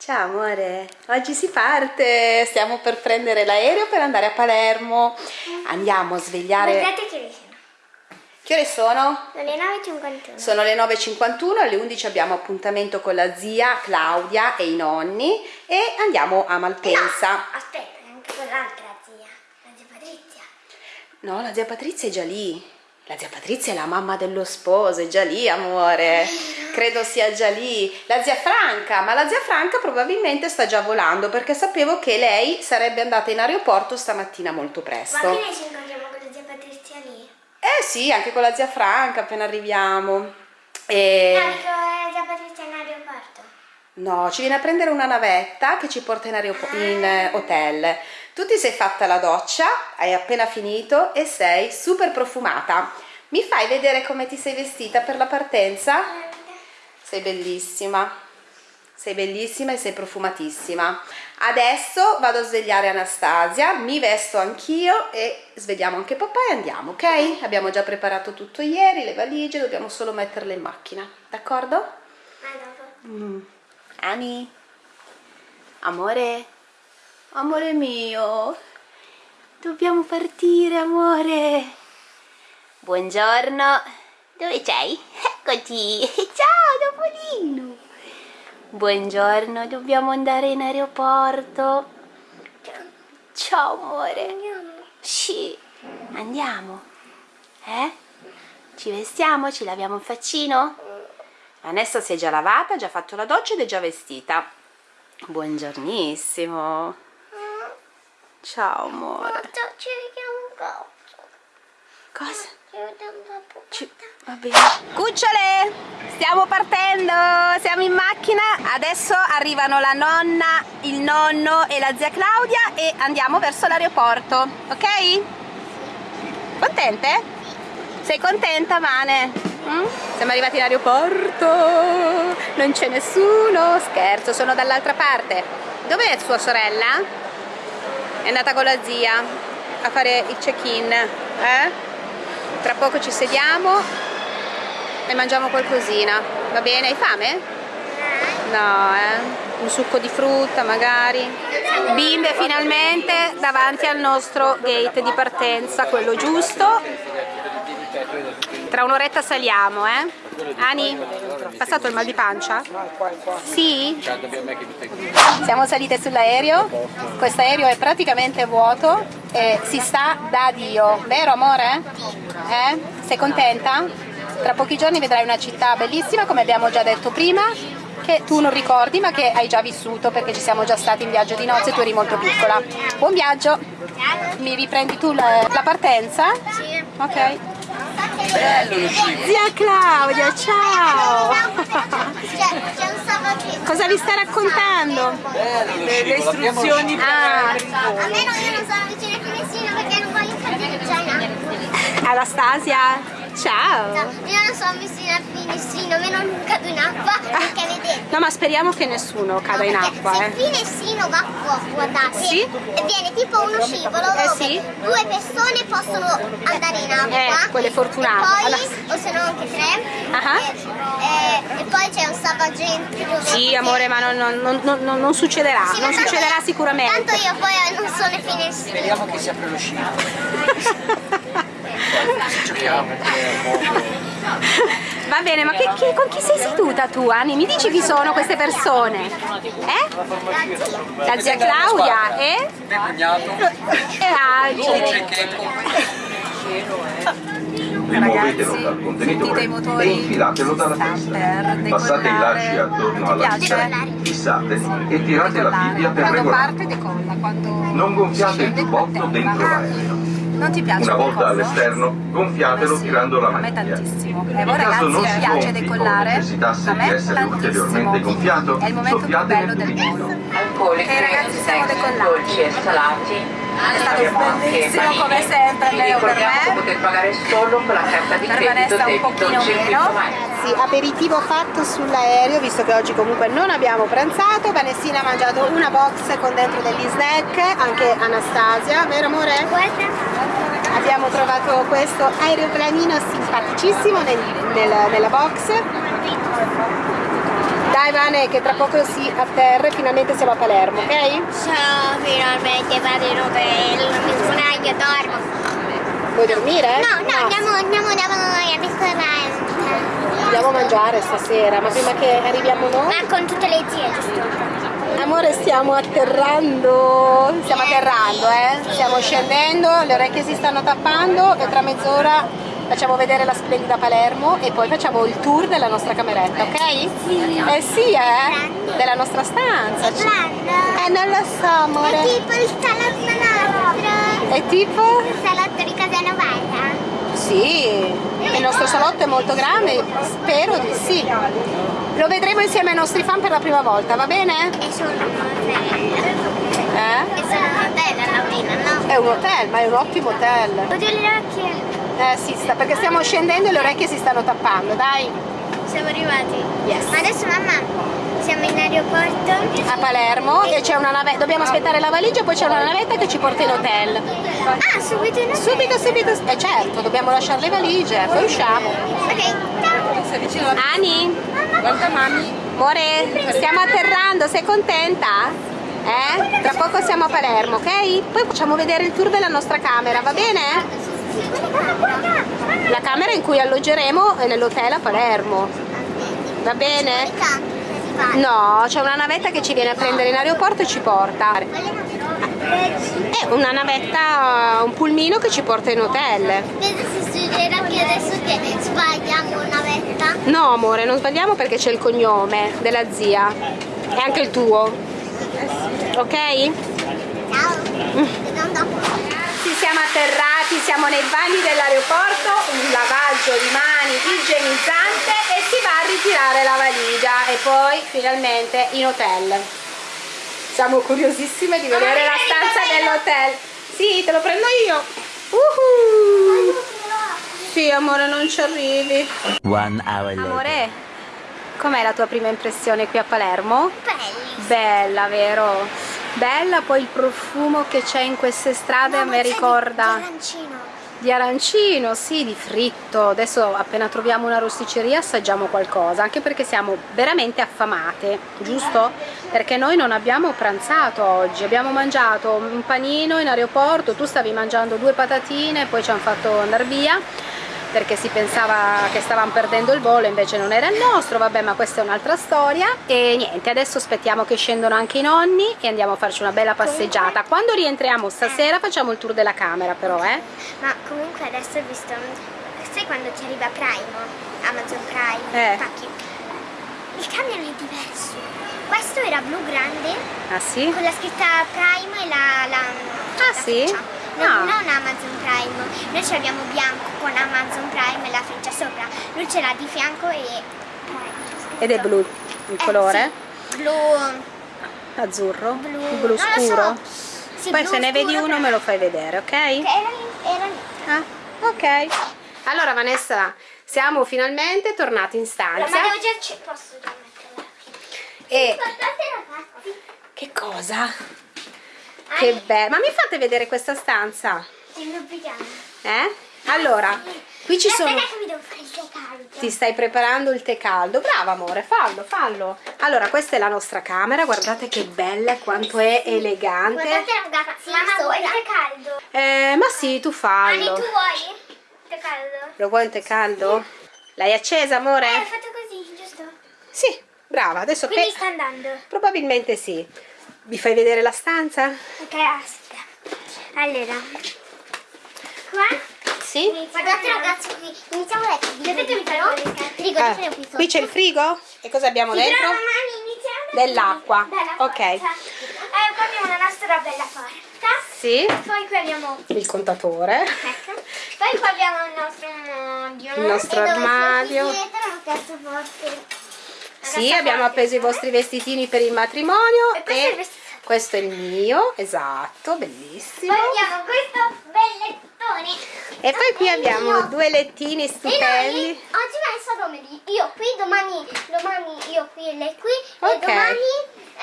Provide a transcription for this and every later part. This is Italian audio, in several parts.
Ciao amore, oggi si parte, stiamo per prendere l'aereo per andare a Palermo. Andiamo a svegliare... Guardate che vicino. Che ore sono? Sono le 9.51. Sono le 9.51, alle 11 abbiamo appuntamento con la zia Claudia e i nonni e andiamo a Malpensa. No, aspetta, anche con l'altra zia, la zia Patrizia. No, la zia Patrizia è già lì. La zia Patrizia è la mamma dello sposo, è già lì, amore. Credo sia già lì. La zia Franca, ma la zia Franca probabilmente sta già volando perché sapevo che lei sarebbe andata in aeroporto stamattina molto Ma presto. che noi ci incontriamo con la zia Patrizia lì? Eh sì, anche con la zia Franca appena arriviamo. E... No, dico la zia Patrizia in aeroporto. No, ci viene a prendere una navetta che ci porta in, aeropo- in eh, hotel. Tu ti sei fatta la doccia, hai appena finito e sei super profumata. Mi fai vedere come ti sei vestita per la partenza? Sei bellissima. Sei bellissima e sei profumatissima. Adesso vado a svegliare Anastasia, mi vesto anch'io e svegliamo anche papà e andiamo, ok? Abbiamo già preparato tutto ieri, le valigie, dobbiamo solo metterle in macchina, d'accordo? Ma dopo. Mm. Ani, amore, amore mio, dobbiamo partire, amore. Buongiorno, dove sei? Eccoti, ciao Topolino. Buongiorno, dobbiamo andare in aeroporto. Ciao amore. Andiamo. Sì, andiamo. Eh? Ci vestiamo? Ci laviamo il faccino? Vanessa si è già lavata, ha già fatto la doccia ed è già vestita. Buongiornissimo. Ciao amore. Cosa? Ci Va bene. Cucciole, stiamo partendo, siamo in macchina. Adesso arrivano la nonna, il nonno e la zia Claudia e andiamo verso l'aeroporto, ok? Contente? Sei contenta, Vane? Mm? Siamo arrivati in aeroporto, non c'è nessuno, scherzo, sono dall'altra parte. Dov'è sua sorella? È andata con la zia a fare il check-in, eh? Tra poco ci sediamo e mangiamo qualcosina. Va bene? Hai fame? No, eh? Un succo di frutta magari. Bimbe finalmente davanti al nostro gate di partenza, quello giusto. Tra un'oretta saliamo, eh? Ani, passato il mal di pancia? Sì? Siamo salite sull'aereo, questo aereo è praticamente vuoto e si sta da Dio, vero amore? Eh? Sei contenta? Tra pochi giorni vedrai una città bellissima come abbiamo già detto prima che tu non ricordi ma che hai già vissuto perché ci siamo già stati in viaggio di nozze e tu eri molto piccola. Buon viaggio! Mi riprendi tu la, la partenza? Sì. Ok. Zia Claudia, ciao! Cosa vi sta raccontando? le, le istruzioni Ah, per, per il A volo. me non, io non sono vicino a nessuno perché non voglio fare zaina. Anastasia, ciao! Io non sono vicino a nessuno, a me non cado in acqua perché vedete. No, ma speriamo che nessuno cada in Perché acqua, Se eh. il finessino va qua, guardate, Sì? e viene tipo uno scivolo Eh, dove sì. due persone possono andare in acqua. Eh, quelle fortunate. E poi, Allora- o se no anche tre. Ah. E, e- e poi c'è un salvagente dove... Sì, amore, ma non, non- non- non- non succederà, Sì, non succederà sicuramente. Tanto io poi non sono i finestrini. Speriamo che si apre lo scivolo. Va bene, ma che- che- con chi sei seduta tu, Ani? Mi dici chi sono queste persone? Eh? La zia Claudia e? Mio cognato. E Angeli. Rimuovetelo dal contenitore sentite i e motori? infilatelo dalla Sta testa. Passate i lacci attorno alla vita, fissate e tirate la. Bibbia per Quando regolare. parte decolla, quando Non gonfiate il giubbotto dentro l'aereo. Non ti piace Una volta all'esterno, gonfiatelo Sì, tirando la A me maniglia. tantissimo. E In voi caso ragazzi non si piace gonfi decollare? A di me essere ulteriormente tantissimo. gonfiato, È il momento più bello del volo. alcolici, Ok, ragazzi, siamo decollati. dolci e salati. È stato bellissimo panini. come sempre, Leo, per me. potete pagare solo con la carta di Per credito Vanessa un pochino meno. Sì, aperitivo fatto sull'aereo, visto che oggi comunque non abbiamo pranzato. Vanessina ha mangiato una box con dentro degli snack, anche Anastasia, vero amore? Abbiamo trovato questo aeroplanino simpaticissimo nel- nel- nella box. Dai Vane che tra poco si atterra e finalmente siamo a Palermo, ok? Ciao, finalmente vado in hotel, mi sbaglio, dormo. Vuoi dormire? No, no, andiamo, andiamo da voi al ristorante. Andiamo a mangiare stasera, ma prima che arriviamo noi... Ma con tutte le zie, giusto? Amore stiamo atterrando, stiamo atterrando eh, stiamo scendendo, le orecchie si stanno tappando e tra mezz'ora facciamo vedere la splendida Palermo e poi facciamo il tour della nostra cameretta, ok? Sì. Eh sì eh, della nostra stanza. Grande. Eh non lo so È amore. tipo il salotto nostro. È tipo? Il salotto di casa novata. Sì, il nostro salotto è molto grande, spero di sì. Lo vedremo insieme ai nostri fan per la prima volta, va bene? E sono un hotel. Eh? E sono un hotel fine, no? È un hotel, ma è un ottimo hotel. Oddio le orecchie. Eh sì, sta, perché stiamo scendendo e le orecchie si stanno tappando, dai. Siamo arrivati. Yes. Ma adesso mamma, siamo in aeroporto. A Palermo e c'è una navetta, dobbiamo aspettare la valigia, poi c'è una navetta che ci porta in hotel. Ah, subito in hotel. Subito, subito, eh certo, dobbiamo lasciare le valigie, poi usciamo. Ok, ciao. Ani, guarda mami. Amore, stiamo atterrando, sei contenta? Eh? Tra poco siamo a Palermo, ok? Poi facciamo vedere il tour della nostra camera, va bene? La camera in cui alloggeremo è nell'hotel a Palermo. Va bene? No, c'è una navetta che ci viene a prendere in aeroporto e ci porta. È una navetta, un pulmino che ci porta in hotel. Vedo se succederà che adesso che sbagliamo una vetta. No amore, non sbagliamo perché c'è il cognome della zia. E anche il tuo. Ok? Ciao. Vediamo Ci siamo atterrati, siamo nei bagni dell'aeroporto, un lavaggio di mani igienizzante e si va a ritirare la valigia e poi finalmente in hotel. Siamo curiosissime di vedere la stanza dell'hotel. Sì, te lo prendo io. Uhu. Sì, amore, non ci arrivi. One hour later. Amore, com'è la tua prima impressione qui a Palermo? Belli. Bella, vero? Bella, poi il profumo che c'è in queste strade me ricorda Arancino. di arancino, sì, di fritto. Adesso appena troviamo una rosticceria assaggiamo qualcosa, anche perché siamo veramente affamate, giusto? Perché noi non abbiamo pranzato oggi, abbiamo mangiato un panino in aeroporto, tu stavi mangiando due patatine, poi ci hanno fatto andare via perché si pensava che stavamo perdendo il volo invece non era il nostro, vabbè ma questa è un'altra storia e niente, adesso aspettiamo che scendano anche i nonni e andiamo a farci una bella passeggiata quando rientriamo stasera facciamo il tour della camera però eh Ma comunque adesso ho visto. Sai quando ti arriva Prime? Amazon Prime? Eh. Pacchi. Il camion è diverso. Questo era blu grande ah sì? con la scritta Prime e la. la Ah, la sì? freccia. No, non Amazon Prime. Noi ce l'abbiamo bianco con Amazon Prime e la freccia sopra. Lui ce l'ha di fianco e. Prime. ed è blu il Eh, colore? sì. Blu. azzurro? Blu. blu scuro? so. Sì, poi blu se ne vedi uno però- me lo fai vedere ok? Che Era lì, era lì. Ah, ok allora Vanessa siamo finalmente tornati in Ma stanza devo già ci posso già metterla. e Guardate ragazzi. che cosa? Che bello ma mi fate vedere questa stanza? Il. Eh? Allora, qui ci sono... Aspetta che mi devo fare il tè caldo. Ti stai preparando il tè caldo. Brava amore, fallo, fallo. Allora, questa è la nostra camera, guardate che bella, quanto è elegante. Guardate ragazzi, mamma vuoi il tè caldo? Eh, ma sì, tu Ani, fallo. tu vuoi il tè caldo? Lo vuoi un tè caldo? L'hai accesa, amore? Eh, fatto così, giusto? Sì, brava, adesso Quindi pe- sta andando. Probabilmente sì. Vi fai vedere la stanza? Ok, aspetta. Allora. Qua? Sì? Guardate ragazzi qui. Iniziamo a leggere. Vedete mi farò? Frigo, Ah, qui c'è il frigo? E cosa abbiamo però dentro? Dell'acqua. Ok. Eh, qua abbiamo la nostra bella porta. Sì, Poi qui abbiamo il contatore. Ecco. Poi qua abbiamo il nostro armadio. Il nostro E armadio. dietro. Sì, abbiamo appeso i vostri vestitini per il matrimonio E questo è il e vestito. Questo è il mio, esatto, bellissimo. Poi abbiamo questo bellettone. E poi qui abbiamo due lettini E noi stupendi. oggi messo domani io qui, domani, domani io qui e lei qui. Ok. E domani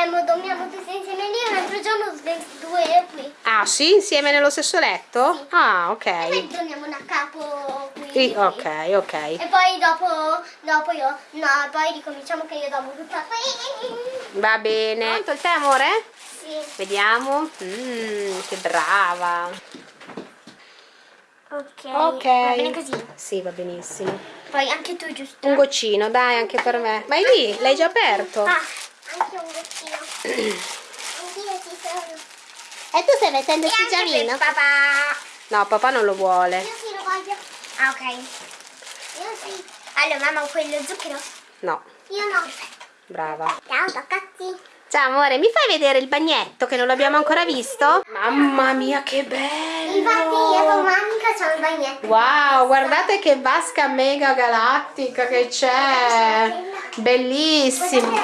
eh, mo dormiamo tutti insieme lì, un altro giorno due due qui. Ah sì? Insieme nello stesso letto? Ah E ok. poi torniamo da capo qui. Sì, qui. ok, ok. E poi dopo, dopo io, no, poi ricominciamo che io dopo tutta qui. Va bene. Pronto il tè amore? Vediamo. Mmm, che brava. Ok. Ok. Va bene così. Sì, va benissimo. Poi anche tu, giusto? Un goccino, dai, anche per me. Ma è lì? L'hai già aperto? Ah, anche un goccino. Anch'io ci sono. E tu stai mettendo anche per papà. No, papà non lo vuole. Io sì lo voglio. Ah, ok. Io sì. Allora, mamma, quello zucchero? No, Io no. brava. Ciao, toccati. Ciao amore, mi fai vedere il bagnetto che non l'abbiamo ancora visto? Mamma mia, che Infatti io con bello! Monica c'ho il bagnetto. Wow, guardate che vasca mega galattica che c'è! Bellissimo!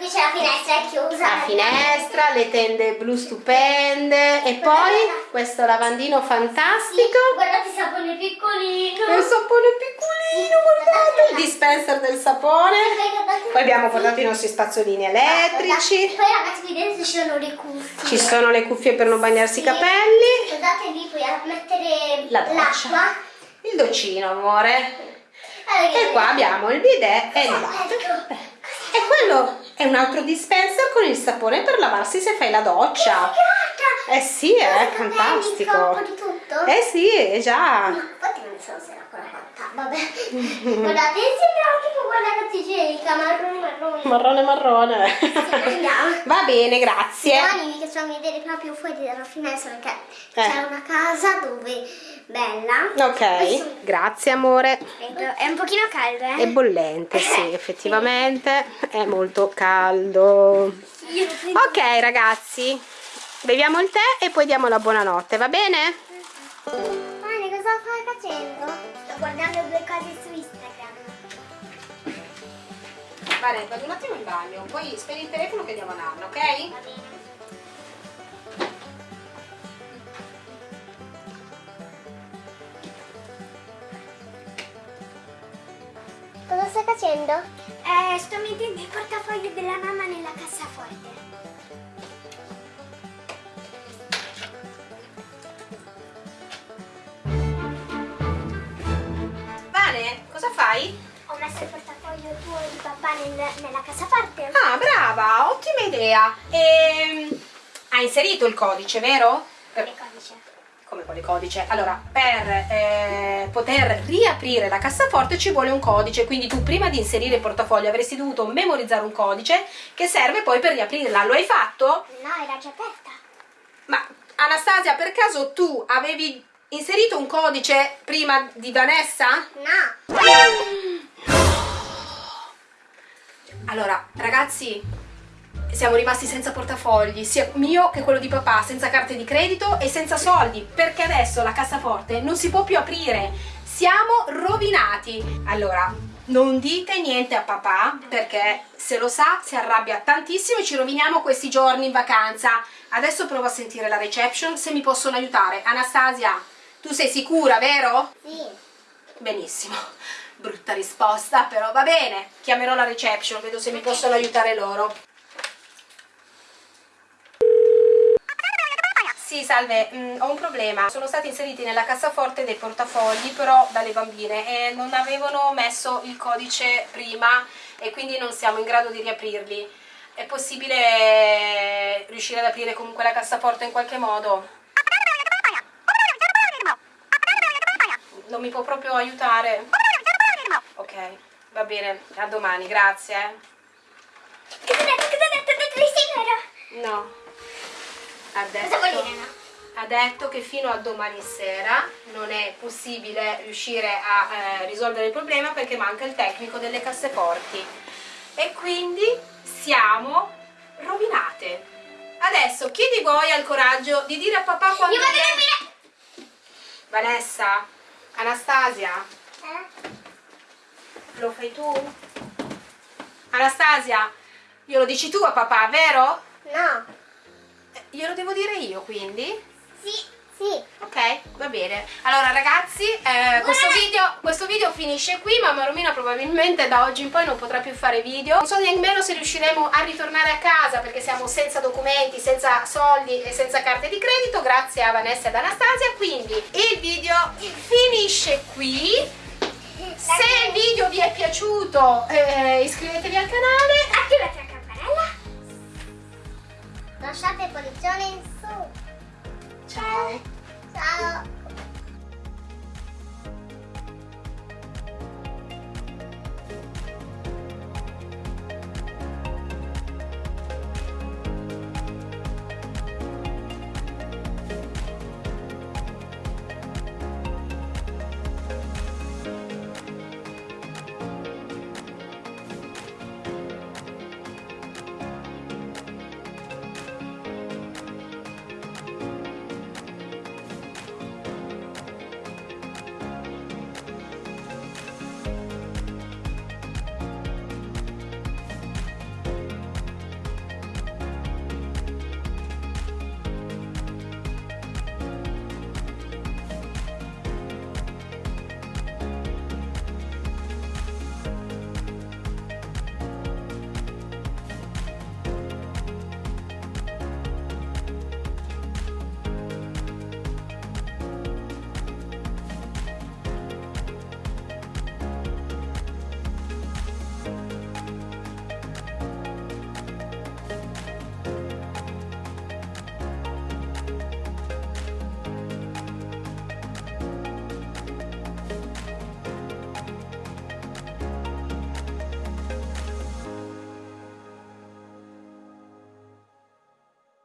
Qui c'è la finestra è chiusa. La finestra, le tende blu stupende e poi questo lavandino fantastico. Guardate il sapone piccolino. Il sapone piccolino, guardate! Il dispenser del sapone. Poi abbiamo portato i nostri spazzolini elettrici. Poi ragazzi qui dentro ci sono le cuffie. Ci sono le cuffie per non bagnarsi i capelli. Guardate lì puoi mettere l'acqua. Il docino, amore. Allora, E qua abbiamo il bidet e il latte. Ecco. E quello è un altro dispenser con il sapone per lavarsi se fai la doccia. Eh sì, è Capelli, fantastico. corpo, di tutto. Eh sì, è già. Infatti non so se era quella fatta. Vabbè. Guardate, sembra tipo quella carta igienica, marrone marrone. Marrone marrone. Andiamo. Va bene, grazie. Domani vi facciamo vedere proprio fuori dalla finestra perché Eh. c'è una casa dove bella. Ok, grazie amore. È un pochino caldo, eh? È bollente, sì, effettivamente è molto caldo. Ok ragazzi, beviamo il tè e poi diamo la buonanotte, va bene? Vane, cosa stai facendo? Guardando due cose su Instagram. Vale, vado un attimo in bagno, poi spegni il telefono che diamo a Nanna, ok? Va bene. Cosa stai facendo? Eh, sto mettendo il portafoglio della mamma nella cassaforte. Vale, cosa fai? Ho messo il portafoglio tuo e di papà nel- nella cassaforte. Ah, brava, ottima idea. Ehm, hai inserito il codice, vero? Che codice? come quale codice? Allora, per eh, poter riaprire la cassaforte ci vuole un codice, quindi tu prima di inserire il portafoglio avresti dovuto memorizzare un codice che serve poi per riaprirla. Lo hai fatto? No, era già aperta. Ma Anastasia, per caso tu avevi inserito un codice prima di Vanessa? No. Allora, ragazzi, siamo rimasti senza portafogli, sia mio che quello di papà, senza carte di credito e senza soldi, perché adesso la cassaforte non si può più aprire. Siamo rovinati. Allora, non dite niente a papà, perché se lo sa si arrabbia tantissimo e ci roviniamo questi giorni in vacanza. Adesso provo a sentire la reception se mi possono aiutare. Anastasia, tu sei sicura, vero? Sì. Benissimo, brutta risposta, però va bene. Chiamerò la reception, vedo se mi possono aiutare loro. Sì, salve, mm, ho un problema. Sono stati inseriti nella cassaforte dei portafogli, però dalle bambine, e non avevano messo il codice prima e quindi non siamo in grado di riaprirli. È possibile riuscire ad aprire comunque la cassaforte in qualche modo? Non mi può proprio aiutare? Ok, va bene, a domani, grazie. eh. Cosa ha detto? Cosa ha detto? Ha detto? No. Ha detto, Cosa vuol dire no? ha detto che fino a domani sera non è possibile riuscire a eh, risolvere il problema perché manca il tecnico delle casseforti. E quindi siamo rovinate. Adesso chi di voi ha il coraggio di dire a papà quando Io vado a dormire. Vanessa, Anastasia, Eh? lo fai tu? Anastasia, glielo dici tu a papà, vero? No. Eh, Glielo devo dire io quindi? Sì, Sì. Ok, va bene. Allora ragazzi, eh, questo, video, questo video finisce qui, Mamma Romina probabilmente da oggi in poi non potrà più fare video. Non so nemmeno se riusciremo a ritornare a casa perché siamo senza documenti, senza soldi e senza carte di credito, grazie a Vanessa ed Anastasia. Quindi il video finisce qui. Se il video vi è piaciuto eh, iscrivetevi al canale. Attivate la